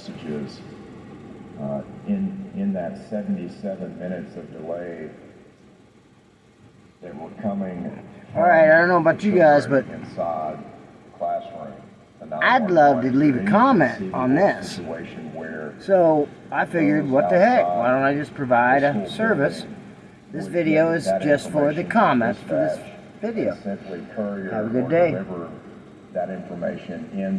messages. Uh, in, in that 77 minutes of delay that were coming. All right, I don't know about you guys, but Inside classroom. I'd love to leave a comment on this. Where So I figured, what the heck? Why don't I just provide a service? This video is just for the comments for this video. Have a good day. that information in